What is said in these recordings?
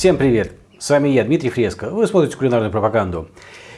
Всем привет! С вами я, Дмитрий Фреско. Вы смотрите кулинарную пропаганду.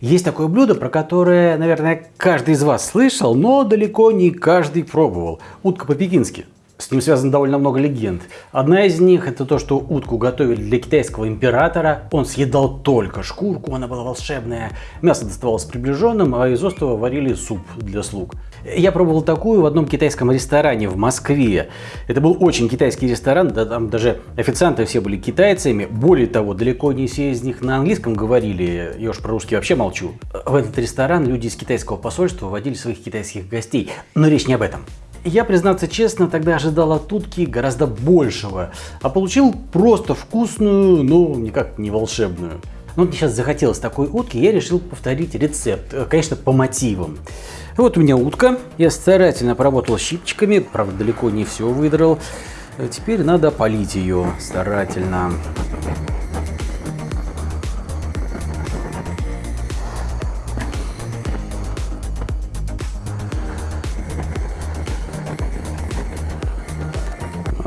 Есть такое блюдо, про которое, наверное, каждый из вас слышал, но далеко не каждый пробовал. Утка по-пекински. С ним связано довольно много легенд. Одна из них это то, что утку готовили для китайского императора. Он съедал только шкурку, она была волшебная. Мясо доставалось приближенным, а из острова варили суп для слуг. Я пробовал такую в одном китайском ресторане в Москве. Это был очень китайский ресторан, да, там даже официанты все были китайцами. Более того, далеко не все из них на английском говорили, я уж про русский вообще молчу. В этот ресторан люди из китайского посольства водили своих китайских гостей. Но речь не об этом. Я, признаться честно, тогда ожидал от утки гораздо большего, а получил просто вкусную, но никак не волшебную. Но мне сейчас захотелось такой утки, я решил повторить рецепт, э, конечно, по мотивам. Вот у меня утка, я старательно поработал щипчиками, правда далеко не все выдрал. Э, теперь надо полить ее старательно.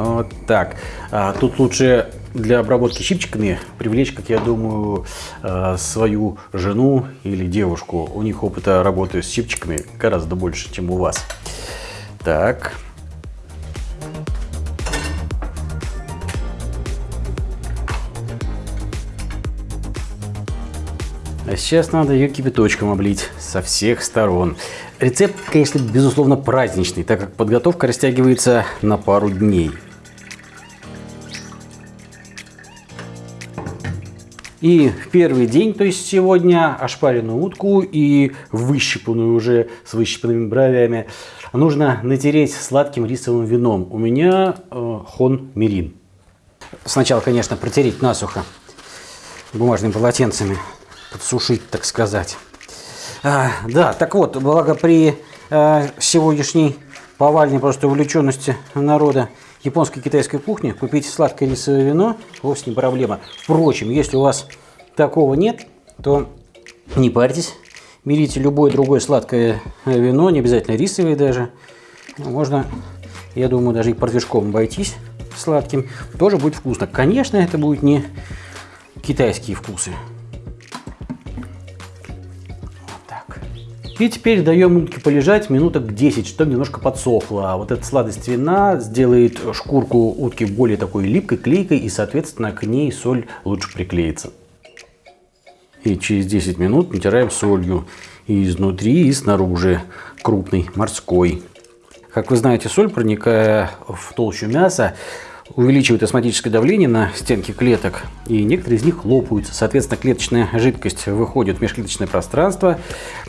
Вот так. А, тут лучше для обработки щипчиками привлечь, как я думаю, а, свою жену или девушку. У них опыта работы с щипчиками гораздо больше, чем у вас. Так. А сейчас надо ее кипяточком облить со всех сторон. Рецепт, конечно, безусловно праздничный, так как подготовка растягивается на пару дней. И в первый день, то есть сегодня, ошпаренную утку и выщипанную уже с выщипанными бровями нужно натереть сладким рисовым вином. У меня э, хон мирин. Сначала, конечно, протереть насухо бумажными полотенцами, подсушить, так сказать. А, да, так вот, благо при э, сегодняшней повальной просто увлеченности народа японской китайской кухни купить сладкое рисовое вино вовсе не проблема. Впрочем, если у вас такого нет, то не парьтесь. Берите любое другое сладкое вино, не обязательно рисовое даже. Можно, я думаю, даже и портвишком обойтись сладким. Тоже будет вкусно. Конечно, это будет не китайские вкусы. И теперь даем утке полежать минуток 10, чтобы немножко подсохло. А вот эта сладость вина сделает шкурку утки более такой липкой, клейкой, и, соответственно, к ней соль лучше приклеится. И через 10 минут натираем солью и изнутри, и снаружи, крупной, морской. Как вы знаете, соль, проникая в толщу мяса, увеличивает осмотическое давление на стенки клеток, и некоторые из них лопаются. Соответственно, клеточная жидкость выходит в межклеточное пространство,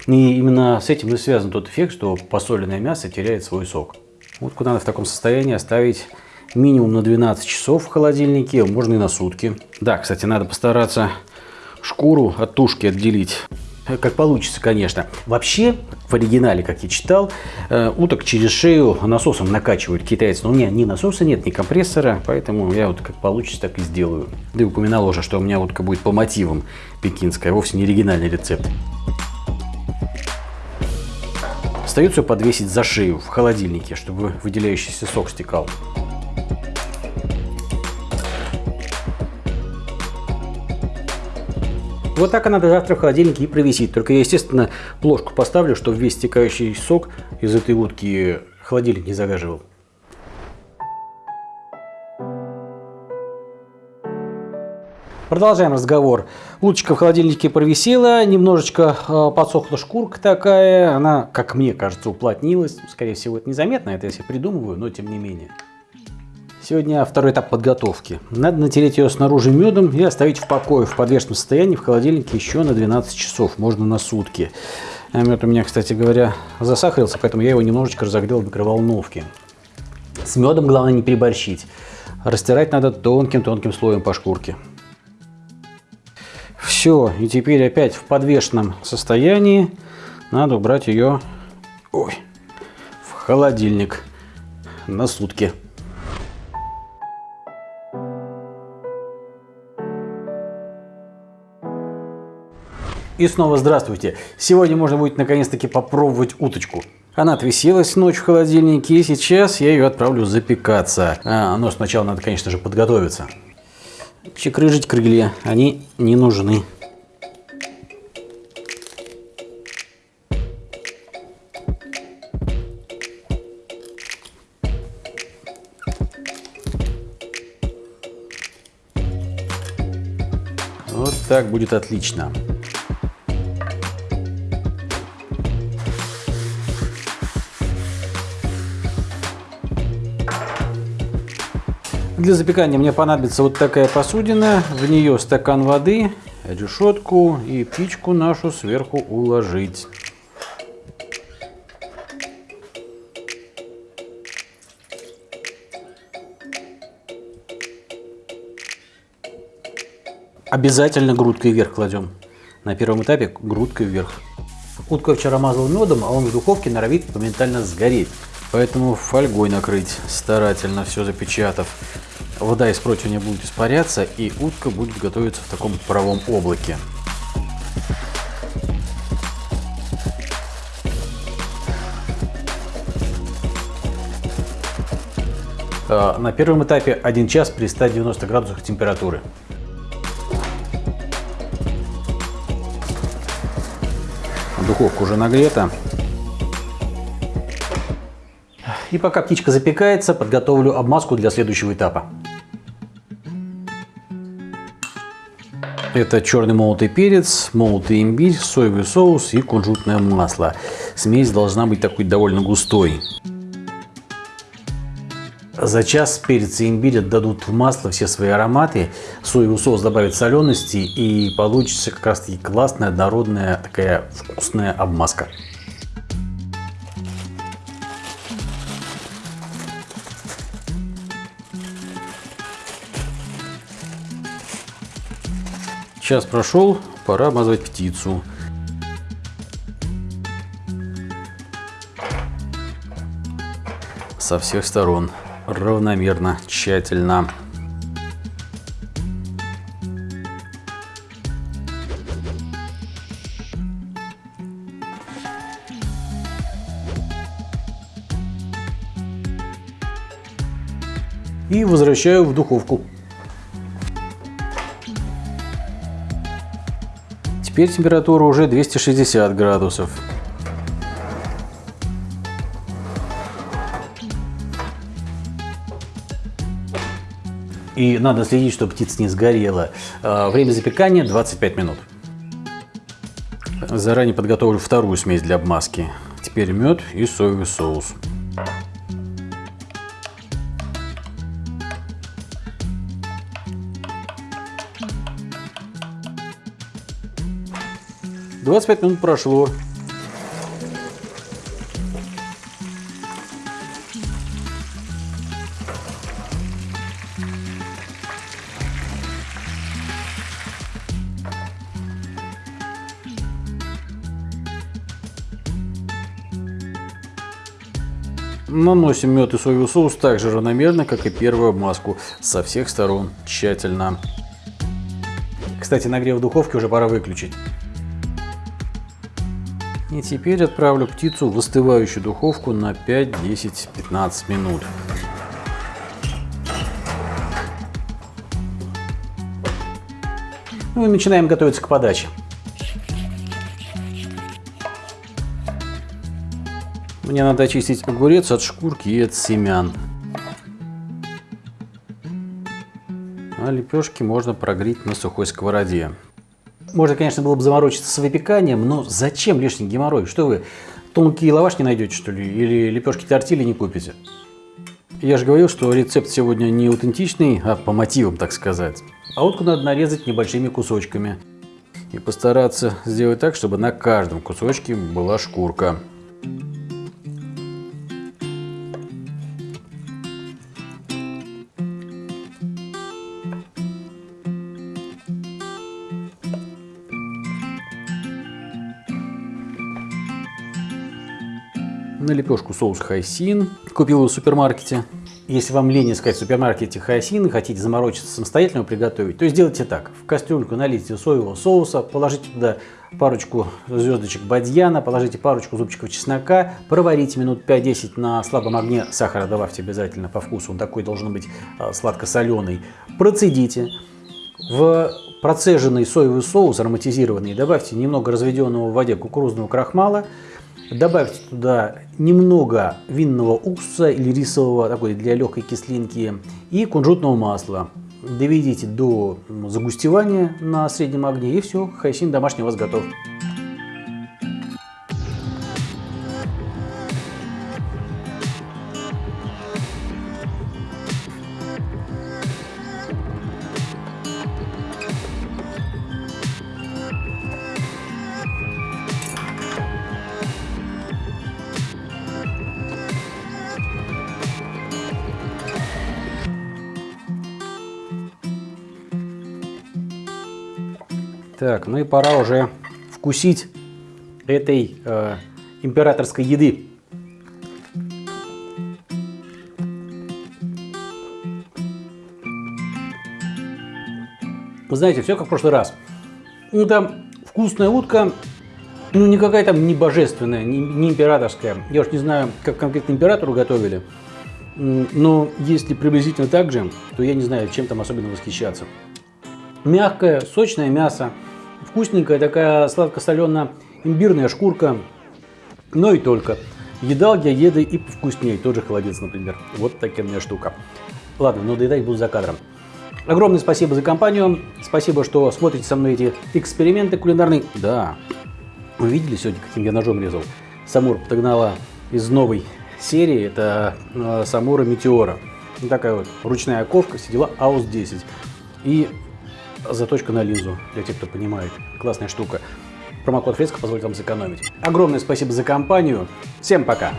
и именно с этим и связан тот эффект, что посоленное мясо теряет свой сок. Вот куда надо в таком состоянии оставить минимум на 12 часов в холодильнике, можно и на сутки. Да, кстати, надо постараться шкуру от тушки отделить. Как получится, конечно. Вообще, в оригинале, как я читал, э, уток через шею насосом накачивают китайцы. Но у меня ни насоса нет, ни компрессора, поэтому я вот как получится, так и сделаю. Да и упоминал уже, что у меня утка будет по мотивам пекинская, вовсе не оригинальный рецепт. Остается подвесить за шею в холодильнике, чтобы выделяющийся сок стекал. Вот так она до завтра в холодильнике и провисит. Только я, естественно, плошку поставлю, чтобы весь стекающий сок из этой утки холодильник не загаживал. Продолжаем разговор. Уточка в холодильнике провисела, немножечко э, подсохла шкурка такая. Она, как мне кажется, уплотнилась. Скорее всего, это незаметно, это я себе придумываю, но тем не менее. Сегодня второй этап подготовки. Надо натереть ее снаружи медом и оставить в покое, в подвешенном состоянии в холодильнике еще на 12 часов, можно на сутки. А мед у меня, кстати говоря, засахарился, поэтому я его немножечко разогрел в микроволновке. С медом главное не переборщить. Растирать надо тонким-тонким слоем по шкурке. Все, и теперь опять в подвешенном состоянии надо убрать ее ой, в холодильник на сутки. И снова здравствуйте. Сегодня можно будет наконец-таки попробовать уточку. Она отвесилась ночь в холодильнике, и сейчас я ее отправлю запекаться. А, но сначала надо, конечно же, подготовиться. чекрыжить крылья, они не нужны. Вот так будет отлично. Для запекания мне понадобится вот такая посудина, в нее стакан воды, решетку и птичку нашу сверху уложить. Обязательно грудкой вверх кладем. На первом этапе грудкой вверх. Утка вчера мазал медом, а он в духовке норовит моментально сгореть. Поэтому фольгой накрыть, старательно все запечатав. Вода из противня будет испаряться, и утка будет готовиться в таком паровом облаке. А, на первом этапе 1 час при 190 градусах температуры. Духовка уже нагрета. И пока птичка запекается, подготовлю обмазку для следующего этапа. Это черный молотый перец, молотый имбирь, соевый соус и кунжутное масло. Смесь должна быть такой довольно густой. За час перец и имбирь отдадут в масло все свои ароматы, соевый соус добавит солености и получится как раз таки классная, однородная, такая вкусная обмазка. Час прошел, пора обмазывать птицу. Со всех сторон, равномерно, тщательно. И возвращаю в духовку. Теперь температура уже 260 градусов. И надо следить, чтобы птица не сгорела. А, время запекания 25 минут. Заранее подготовлю вторую смесь для обмазки. Теперь мед и соевый соус. 25 минут прошло. Наносим мед и соевый соус так же равномерно, как и первую обмазку, со всех сторон, тщательно. Кстати, нагрев духовки уже пора выключить. И теперь отправлю птицу в остывающую духовку на 5, 10, 15 минут. Ну и начинаем готовиться к подаче. Мне надо очистить огурец от шкурки и от семян. А лепешки можно прогреть на сухой сковороде. Можно, конечно, было бы заморочиться с выпеканием, но зачем лишний геморрой? Что вы, тонкие лаваш не найдете, что ли? Или лепешки тортили не купите? Я же говорил, что рецепт сегодня не аутентичный, а по мотивам, так сказать. А утку надо нарезать небольшими кусочками. И постараться сделать так, чтобы на каждом кусочке была шкурка. На лепешку соус хайсин. Купил его в супермаркете. Если вам лень искать в супермаркете хайсин и хотите заморочиться самостоятельно приготовить, то сделайте так. В кастрюльку налейте соевого соуса, положите туда парочку звездочек бадьяна, положите парочку зубчиков чеснока, проварите минут 5-10 на слабом огне, сахара добавьте обязательно по вкусу, он такой должен быть а, сладко-соленый, процедите, В процеженный соевый соус ароматизированный добавьте немного разведенного в воде кукурузного крахмала, добавьте туда немного винного уксуса или рисового, такой для легкой кислинки, и кунжутного масла. Доведите до загустевания на среднем огне и все, хайсин домашний у вас готов. Так, ну и пора уже вкусить этой э, императорской еды. Вы знаете, все как в прошлый раз. Ну, там вкусная утка, ну, никакая там не божественная, не, не императорская. Я уж не знаю, как конкретно императору готовили. Но если приблизительно так же, то я не знаю, чем там особенно восхищаться. Мягкое, сочное мясо, Вкусненькая такая сладко-солено-имбирная шкурка, но и только. Едал я еды и повкуснее, тот же холодец, например. Вот такая штука. Ладно, но доедать буду за кадром. Огромное спасибо за компанию. Спасибо, что смотрите со мной эти эксперименты кулинарные. Да, вы видели сегодня, каким я ножом резал? Самур подогнала из новой серии. Это э, Самура Метеора. Такая вот ручная ковка, сидела АУС-10. И заточка на линзу, для тех, кто понимает. Классная штука. Промокод Фреска позволит вам сэкономить. Огромное спасибо за компанию. Всем пока!